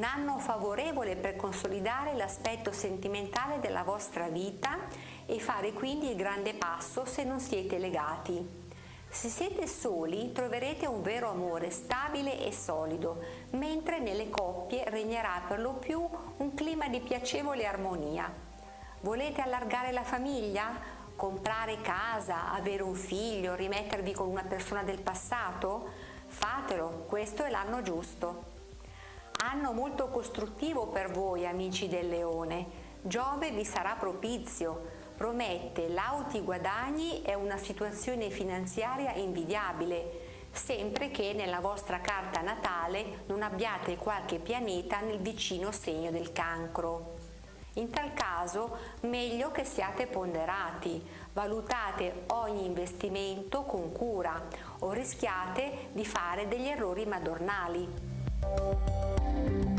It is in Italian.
Un anno favorevole per consolidare l'aspetto sentimentale della vostra vita e fare quindi il grande passo se non siete legati. Se siete soli troverete un vero amore stabile e solido, mentre nelle coppie regnerà per lo più un clima di piacevole armonia. Volete allargare la famiglia? Comprare casa, avere un figlio, rimettervi con una persona del passato? Fatelo, questo è l'anno giusto. Anno molto costruttivo per voi amici del leone. Giove vi sarà propizio, promette lauti guadagni e una situazione finanziaria invidiabile, sempre che nella vostra carta natale non abbiate qualche pianeta nel vicino segno del cancro. In tal caso meglio che siate ponderati, valutate ogni investimento con cura o rischiate di fare degli errori madornali. Thank you.